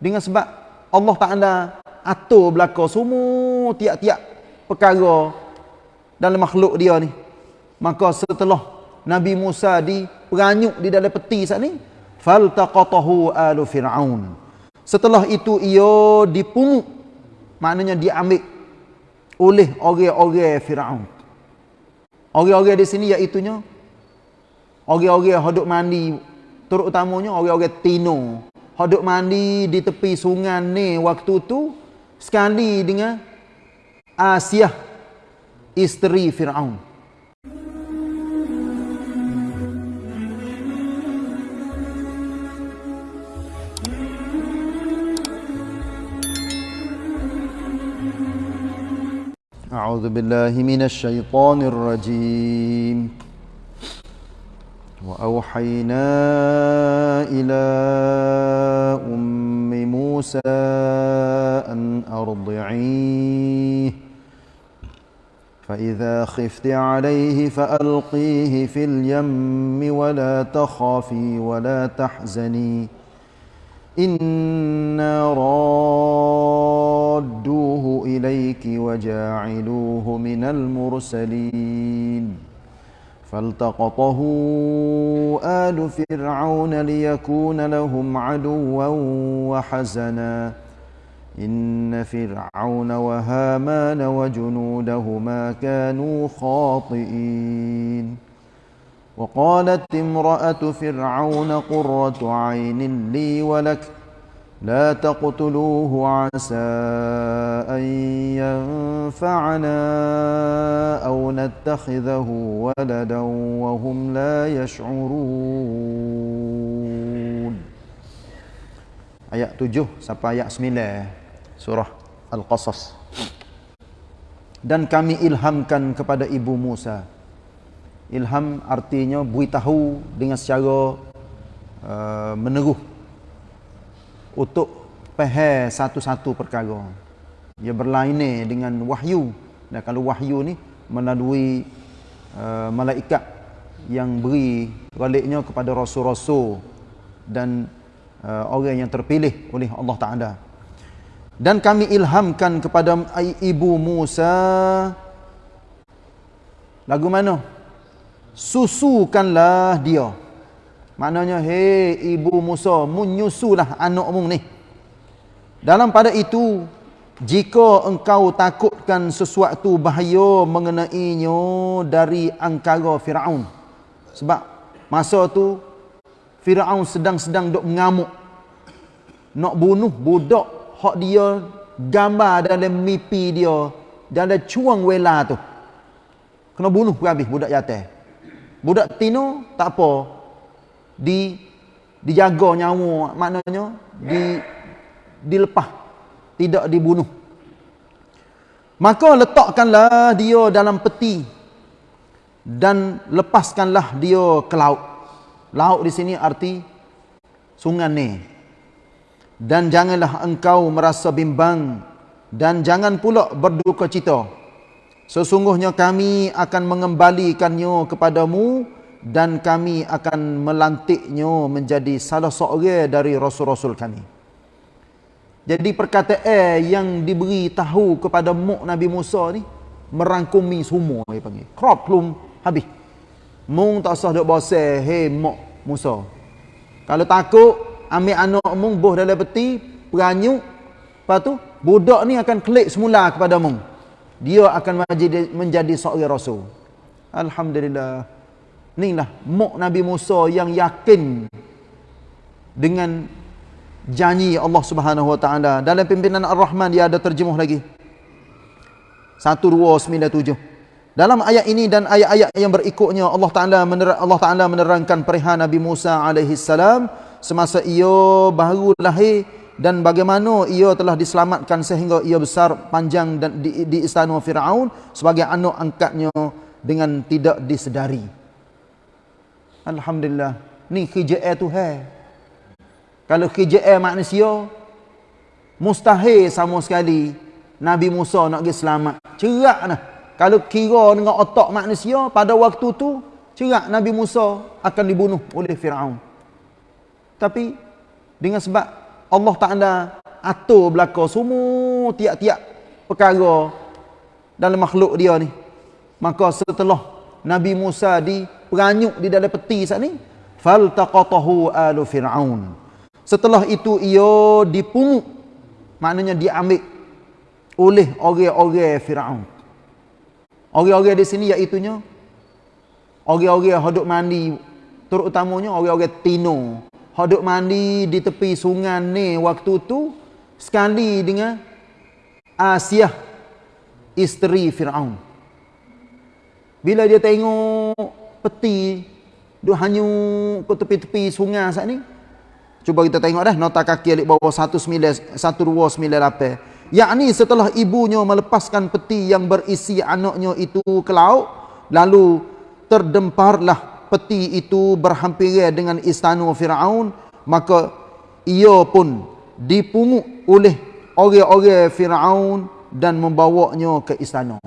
Dengan sebab Allah Ta'ala atur belakang semua tiap-tiap perkara dalam makhluk dia ni. Maka setelah Nabi Musa diperanyuk di dalam peti saat ni, faltaqatahu alu fir'aun. Setelah itu ia dipungut, maknanya diambil oleh orang-orang Firaun. Orang-orang di sini iaitu orang-orang hodok mandi terutamanya orang-orang Tino Hadut mandi di tepi sungai ni waktu tu sekali dengan Asia isteri Firaun. A'udzu billahi minasy syaithanir rajim. وأوحينا إلى أم موسى أن أرضعيه. فإذا خفت عليه فألقيه في اليم ولا تخافي ولا تحزني. إنا رادوه إليك وجاعلوه من المرسلين. فالتقطه آل فرعون ليكون لهم عدوا وحزنا. إن فرعون وهامان وجنودهما كانوا خاطئين. وقالت امرأة فرعون قرة عين لي ولك لا تقتلوه عسى أن ينفعنا أو نتخذه ولدا وهم لا يشعرون Ayat 7 sampai ayat 9 surah Al-Qasas. Dan kami ilhamkan kepada ibu Musa. Ilham artinya beritahu dengan secara uh, meneruh untuk faham satu-satu perkara. Ia berlainan dengan wahyu. Dan kalau wahyu ni melalui uh, malaikat yang beri baliknya kepada rasul-rasul dan uh, orang yang terpilih oleh Allah Taala. Dan kami ilhamkan kepada ibu Musa lagu mana? Susukanlah dia. Maknanya, hei ibu Musa, menyusulah anakmu ni. Dalam pada itu, jika engkau takutkan sesuatu bahaya mengenainya dari angkara Fir'aun. Sebab masa tu, Fir'aun sedang-sedang duk mengamuk. Nak bunuh budak, hak dia gambar dalam mimpi dia, dalam cuang wela tu. Kena bunuh habis budak jatuh. Budak tino tak apa, di dijaga nyawa maknanya di dilepah tidak dibunuh. Maka letakkanlah dia dalam peti dan lepaskanlah dia ke laut. Laut di sini arti sungai ni. Dan janganlah engkau merasa bimbang dan jangan pula berduka cita. Sesungguhnya kami akan mengembalikannya kepadamu dan kami akan melantiknya menjadi salah seorang dari rasul-rasul kami. Jadi perkataan yang diberi tahu kepada Muk Nabi Musa ni merangkumi semua dia panggil. Crop belum habis. Mung tak usah duk boseh, hey Muk Musa. Kalau takut ambil anak mung boh dalam peti, peranyuk, lepas tu budak ni akan klik semula kepada mung. Dia akan menjadi menjadi seorang rasul. Alhamdulillah. Inilah muk Nabi Musa yang yakin dengan janji Allah Subhanahu Wa Taala. Dalam pimpinan Ar-Rahman dia ada terjemuh lagi. 1297. Dalam ayat ini dan ayat-ayat yang berikutnya Allah Taala Allah Taala menerangkan perihal Nabi Musa alaihi salam semasa ia baru lahir dan bagaimana ia telah diselamatkan sehingga ia besar panjang dan di, di istana Firaun sebagai anak angkatnya dengan tidak disedari. Alhamdulillah. Ni KJL tu hai. Kalau KJL manusia mustahil sama sekali Nabi Musa nak pergi selamat. Cerak nah. Kalau kira dengan otak manusia pada waktu tu cerak Nabi Musa akan dibunuh oleh Firaun. Tapi dengan sebab Allah Ta'ala atur belakang semua tiap-tiap perkara dalam makhluk dia ni. Maka setelah Nabi Musa diperanyuk di dalam peti saat ni, faltaqatahu alu fir'aun. Setelah itu ia dipungut, maknanya diambil oleh orang-orang Firaun. Orang-orang di sini iaitu nya orang-orang hodok mandi terutamanya orang-orang Tino. Hodok mandi di tepi sungai ni waktu tu sekali dengan Asia isteri Firaun. Bila dia tengok peti duk hanyut ke tepi-tepi sungai saat ni. Cuba kita tengok dah nota kaki alik bawah 19 1298. Yakni setelah ibunya melepaskan peti yang berisi anaknya itu ke laut, lalu terdemparlah peti itu berhampiran dengan istana Firaun, maka ia pun dipungut oleh orang-orang Firaun dan membawanya ke istana.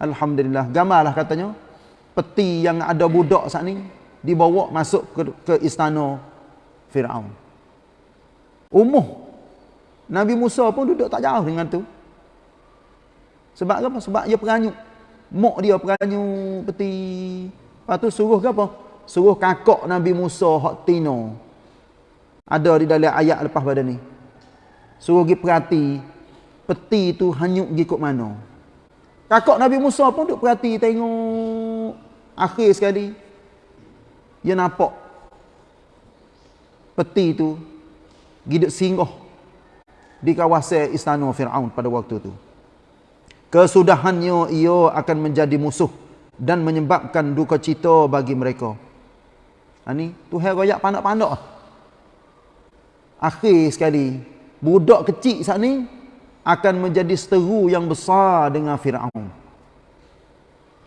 Alhamdulillah, gamarlah katanya peti yang ada budak saat ni dibawa masuk ke, ke istana Firaun. Umuh Nabi Musa pun duduk tak jauh dengan tu. Sebab apa? Sebab dia peranyuk. Mok dia peranyuk peti. Lepas tu suruh ke apa? Suruh kakak Nabi Musa hak tino. Ada di dalam ayat lepas pada ni. Suruh pergi perhati. Peti tu hanyuk pergi kot mana. Kakak Nabi Musa pun duduk perhati tengok. Akhir sekali. Dia nampak. Peti tu. Giduk singgah di kawasan istana Fir'aun pada waktu itu. Kesudahannya ia akan menjadi musuh dan menyebabkan duka cita bagi mereka. Ini ha, Tuhan royak pandak-pandak. Akhir sekali, budak kecil saat ini akan menjadi seteru yang besar dengan Fir'aun.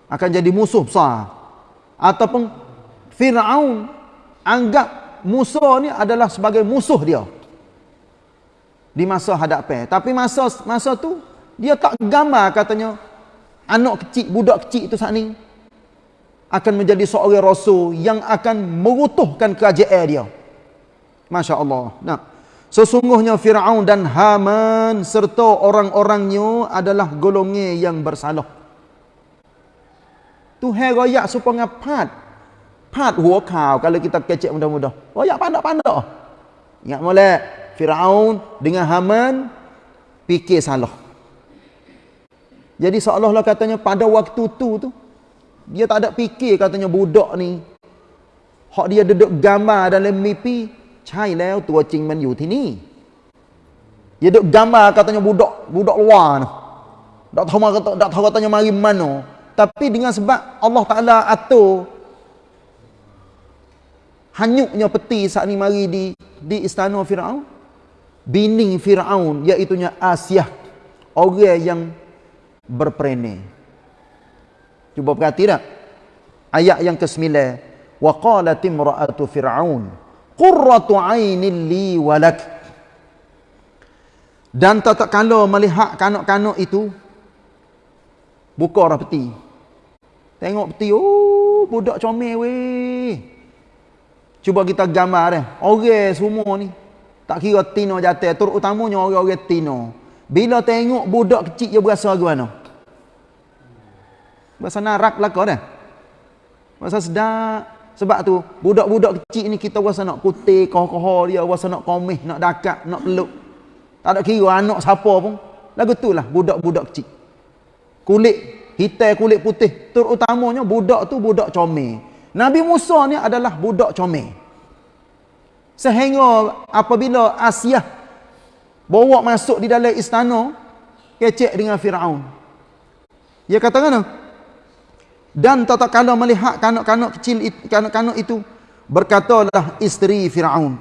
Akan jadi musuh besar. Ataupun Fir'aun anggap musuh ni adalah sebagai musuh dia di masa hadapan. Tapi masa masa tu dia tak gambar katanya anak kecil, budak kecil saat ni akan menjadi seorang rasul yang akan merutuhkan kerajaan dia. Masya Allah. Nah, sesungguhnya Fir'aun dan Haman serta orang-orangnya adalah golongan yang bersalah. Tuhan royak supaya pat. Pat hua kau kalau kita kecek mudah-mudah. Royak pandak-pandak. Ingat molek. Firaun dengan Haman fikir salah. Jadi seolah-olah katanya pada waktu tu tu dia tak ada fikir katanya budak ni hak dia duduk gambar dalam mimpi cai leo tua cing man yu ni. Dia duduk gambar katanya budak budak luar ni. Tak tahu katanya mari mana. Tapi dengan sebab Allah Taala atur hanyuknya peti saat ni mari di di istana Firaun bini Fir'aun iaitunya Asyah orang yang berperene cuba perhati tak? Ayat yang ke-9 wa qalat imra'atu fir'aun qurratu 'ainin li walak dan tak kala melihat kanak-kanak itu buka orang peti tengok peti oh budak comel weh cuba kita gambar dia orang semua ni tak kira tino jatuh. Terutamanya orang-orang tino. Bila tengok budak kecil dia berasa bagaimana? Berasa narak lah kau dah. Berasa sedap. Sebab tu, budak-budak kecil ni kita rasa nak putih, koh-koh dia, rasa nak komeh, nak dakat, nak peluk. Tak ada kira anak siapa pun. Lagu tu lah, budak-budak kecil. Kulit, hitam kulit putih. Terutamanya budak tu budak comel. Nabi Musa ni adalah budak comel. Sehingga apabila Asia bawa masuk di dalam istana, kecek dengan Firaun. Dia kata mana? Dan tatkala melihat kanak-kanak kecil kanak-kanak itu berkatalah isteri Firaun.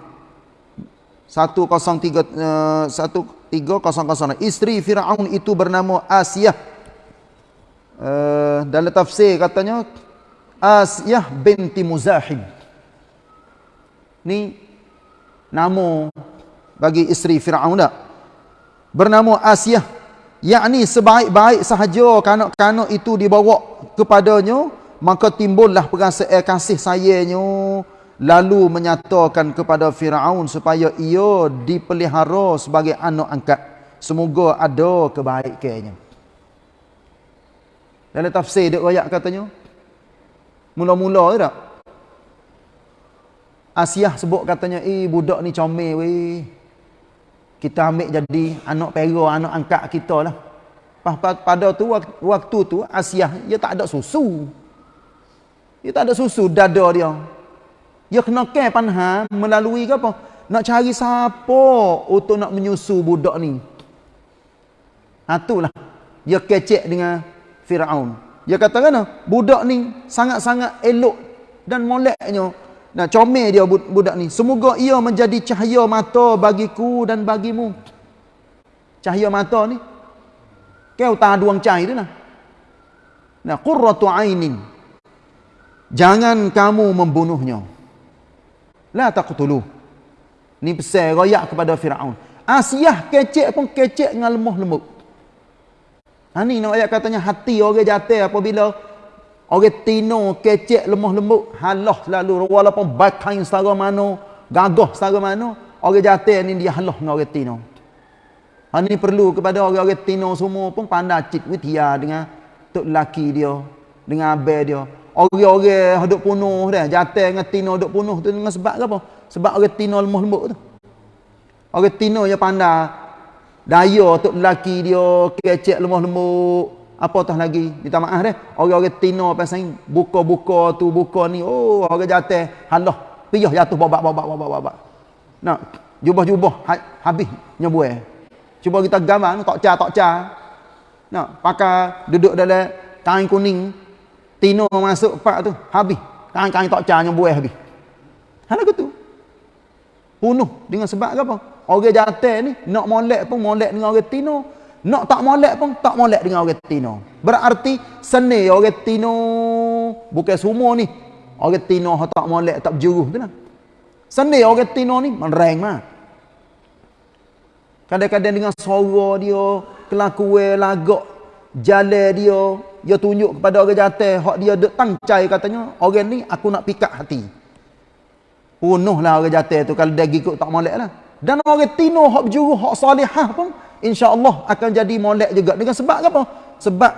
103 1300 isteri Firaun itu bernama Asia. Uh, dalam tafsir katanya Asia binti Muzahib. Ni nama bagi isteri Firaun tak bernama Asia yakni sebaik-baik sahaja kanak-kanak itu dibawa kepadanya maka timbullah perasaan kasih sayangnya lalu menyatakan kepada Firaun supaya ia dipelihara sebagai anak angkat. Semoga ada kebaikannya dalam tafsir dia ayat katanya mula-mula tak Asiah sebut katanya eh budak ni comel weh kita ambil jadi anak pera anak angkat kita lah pada tu waktu tu Asiah dia tak ada susu dia tak ada susu dada dia dia kena care panha melalui ke apa? Nak cari siapa untuk nak menyusu budak ni. Itulah. Dia kecek dengan Fir'aun. Dia kata kan, budak ni sangat-sangat elok dan moleknya. Nah, comel dia budak ni. Semoga ia menjadi cahaya mata bagiku dan bagimu. Cahaya mata ni. Kau tak duang cahaya tu lah. Nah, qurratu ainin. Jangan kamu membunuhnya. La taqtulu. Ni pesan royak kepada Firaun. Asiyah kecek pun kecek dengan lemah lembut. Ha ni nak ayat katanya hati orang jatuh apabila orang tino kecek lemah lembut, halah selalu walaupun bakain setara mana, gagah setara mana, orang jatuh ni dia halah dengan orang tino. Ha ni perlu kepada orang-orang tino semua pun pandai cit witia dengan tok laki dia, dengan abang dia. Orang-orang duk punuh dah, jatuh dengan tino duk punuh tu dengan sebab apa? Sebab orang tino lemah lembut tu. Orang tino yang pandai daya untuk lelaki dia kecek lemah lembut. Apa tah lagi? Minta maaf dah. Orang-orang tino pasal buka-buka tu, buka ni. Oh, orang jatuh. Halah. Piyah jatuh babak babak babak babak. Nak jubah-jubah ha, habis nyebuai. Cuba kita gambar tak ca tak ca. Nak pakai duduk dalam kain kuning Tino masuk pak tu, habis. Kain-kain tak carnya buah habis. Hal aku tu. Punuh dengan sebab apa? Orang jatuh ni, nak molek pun molek dengan orang Tino. Nak tak molek pun tak molek dengan orang Tino. Berarti seni orang Tino. Bukan semua ni. Orang Tino tak molek, tak berjuruh tu lah. Seni orang Tino ni, mereng mah. Kadang-kadang dengan suara dia, kelakuan lagak, jalan dia, dia tunjuk kepada orang jatuh hak dia dek tangcai katanya orang ni aku nak pikat hati punuhlah orang jatuh tu kalau dia ikut tak molek lah dan orang tino hak berjuru hak salihah pun insyaAllah akan jadi molek juga dengan sebab apa sebab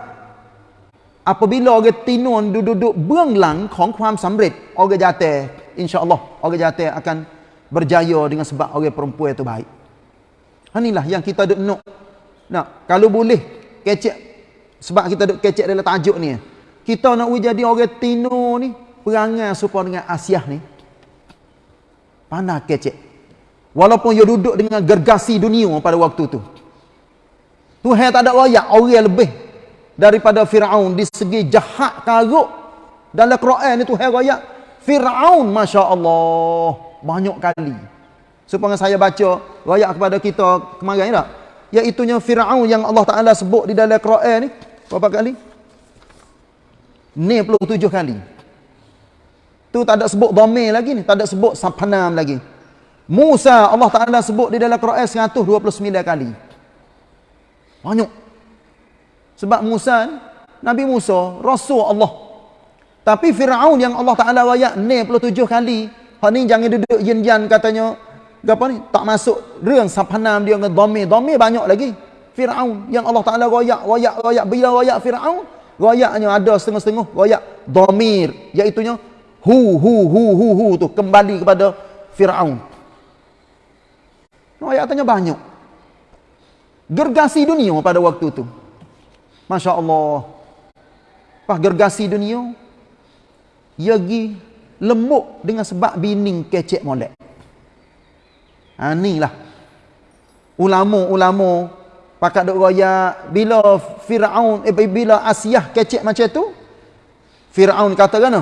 apabila orang tino duduk-duduk beranglangของความสำเร็จ orang jatuh insyaAllah orang jatuh akan berjaya dengan sebab orang perempuan itu baik inilah yang kita duk nak nak kalau boleh kecek sebab kita duk kecek dalam tajuk ni. Kita nak jadi orang tino ni. Perangai supaya dengan Asia ni. Pandai kecek. Walaupun dia duduk dengan gergasi dunia pada waktu tu. Tuhan tak ada rakyat orang lebih. Daripada Fir'aun di segi jahat karuk. Dalam Quran ni Tuhan rakyat. Fir'aun Masya Allah. Banyak kali. Supaya saya baca rakyat kepada kita kemarin tak? Iaitunya Fir'aun yang Allah Ta'ala sebut di dalam Quran ni. Berapa kali? 97 kali. Tu tak ada sebut dhamir lagi ni. Tak ada sebut sapanam lagi. Musa Allah Ta'ala sebut di dalam Quran 129 kali. Banyak. Sebab Musa Nabi Musa, Rasul Allah. Tapi Fir'aun yang Allah Ta'ala rayak 97 kali. Hak ni jangan duduk yin-yan katanya. Apa ni? Tak masuk reng sapanam dia dengan dhamir. Dhamir banyak lagi. Fir'aun yang Allah Ta'ala royak, royak, royak. Bila royak Fir'aun, royaknya ada setengah-setengah royak domir, iaitunya hu, hu, hu, hu, hu tu kembali kepada Fir'aun. Royak tanya banyak. Gergasi dunia pada waktu tu. Masya Allah. Pas gergasi dunia, ia pergi lembut dengan sebab bining kecek molek. Ha, inilah. Ulama-ulama Pakat duk royak bila Firaun eh bila Asiyah kecek macam tu Firaun kata kan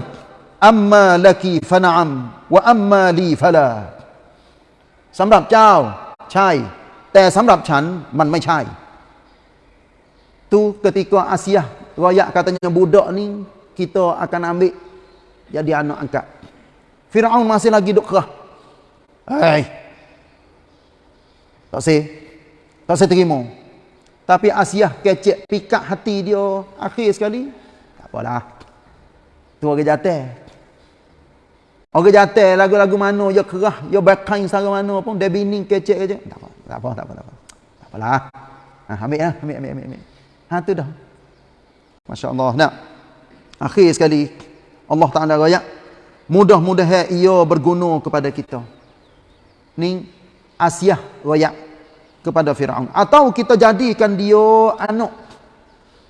amma laki fana'am wa amma li fala สำหรับเจ้าใช่แต่สำหรับฉันมันไม่ใช่ tu ketika Asiyah royak katanya budak ni kita akan ambil jadi anak angkat Firaun masih lagi duk kerah hai tak sih tak sih terima tapi Asiah kecek pikat hati dia akhir sekali. Tak apalah. Tu orang jatuh. Orang jatuh lagu-lagu mana, ya kerah, ya bakain sara mana pun, dia bining kecek je. Tak apa, tak apa, tak apa. Tak, apa. tak apalah. Ha, ambil ya, ambil, ambil, ambil, ambil. Ha, tu dah. Masya Allah. Nah, akhir sekali, Allah Ta'ala raya, mudah-mudahan ia berguna kepada kita. Ni, Asyah raya kepada Fir'aun. Atau kita jadikan dia anak.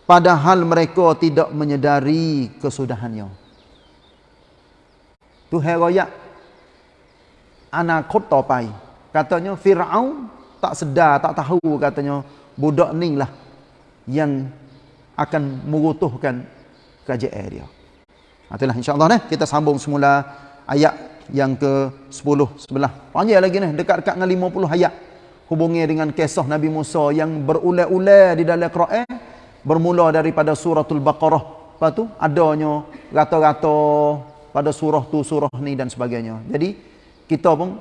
Padahal mereka tidak menyedari kesudahannya. Tuhan royak anakot topai. Katanya Fir'aun tak sedar, tak tahu katanya budak ni lah yang akan merutuhkan kerajaan dia. Ha, itulah insyaAllah ni. Kita sambung semula ayat yang ke-10 sebelah. Panjang lagi ni. Dekat-dekat dengan 50 ayat. Hubungi dengan kisah Nabi Musa yang berulang-ulang di dalam Quran. Bermula daripada suratul Baqarah. Lepas tu adanya rata-rata pada surah tu, surah ni dan sebagainya. Jadi, kita pun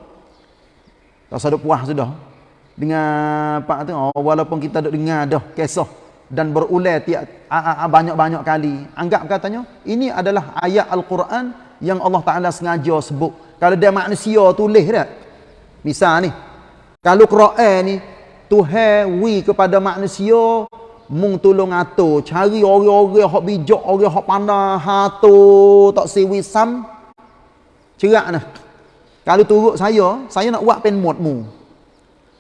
rasa duk puas sudah. Dengan apa tu, oh, walaupun kita duk dengar dah kisah dan berulang tiap banyak-banyak kali. Anggap katanya, ini adalah ayat Al-Quran yang Allah Ta'ala sengaja sebut. Kalau dia manusia tulis dah. Misal ni, kalau Quran ni, Tuhan wi kepada manusia mung tolong atur. Cari orang-orang hok bijak orang hok pandai. Atur tak siwi sam. Cerak nah. Kalau turut saya saya nak buat pen mu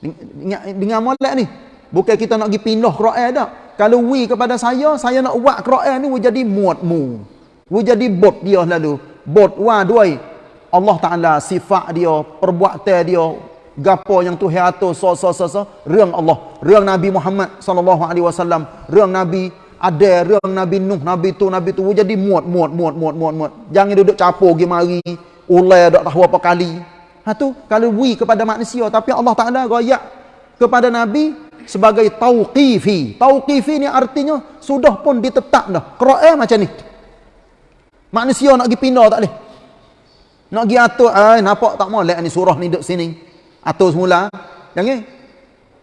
dengan, dengan molek ni? Bukan kita nak pergi pindah Quran dak kalau wi kepada saya saya nak buat Quran ni jadi muatmu wi jadi bot dia lalu. Bot wa duai. Allah Taala sifat dia perbuatan dia gapo yang Tuhan atur so so so so. Reung Allah. Reung Nabi Muhammad sallallahu alaihi wasallam. Reung Nabi ada reung Nabi Nuh Nabi tu Nabi tu. Jadi muat muat muat muat muat muat. Jangan duduk capur pergi mari ulai dak tahu apa kali. Ha tu kalau wi kepada manusia tapi Allah Taala royak kepada Nabi sebagai tauqifi. Tauqifi ni artinya sudah pun ditetap dah. Quran macam ni. Manusia nak pergi pindah tak boleh. Nak pergi atur ai nampak tak molek ni surah ni duduk sini atur semula. Jangan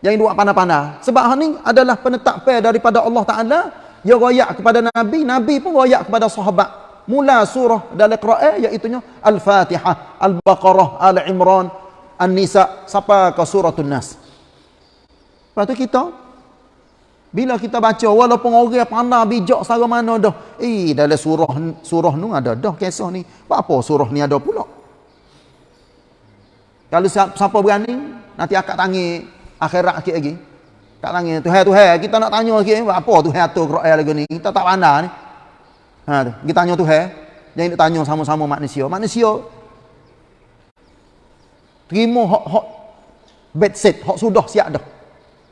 jangan buat pandai-pandai. Sebab hal ni adalah penetapan daripada Allah Taala. Dia royak kepada nabi nabi pun royak kepada sahabat. Mula surah dalam Quran iaitu al-Fatihah al-Baqarah al-Imran an-Nisa sampai ke suratul Nas. Lepas tu kita bila kita baca walaupun orang pandai bijak sara mana dah eh dalam surah surah nu ada dah kisah ni. Apa surah ni ada pula kalau siapa berani, nanti akak tangi akhirat sikit lagi. Tak tangi Tuhan Tuhan, kita nak tanya sikit apa Tuhan atur Quran lagi ni? Kita tak pandai ni. Ha kita tanya Tuhan. Jangan nak tanya sama-sama manusia. Manusia terima hak hak bed set, hak sudah siap dah.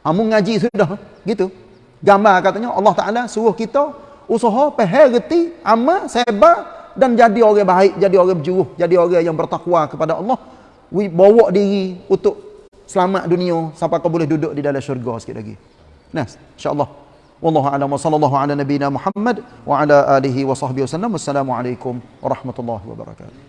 Ha ngaji sudah gitu. Gambar katanya Allah Taala suruh kita usaha reti amal sabar dan jadi orang baik, jadi orang berjuruh, jadi orang yang bertakwa kepada Allah we bawa diri untuk selamat dunia sampai kau boleh duduk di dalam syurga sikit lagi. Nah, insya-Allah. Wallahu a'lam wa sallallahu ala nabiyyina Muhammad wa ala alihi wa sahbihi wasallam. Wassalamualaikum warahmatullahi wabarakatuh.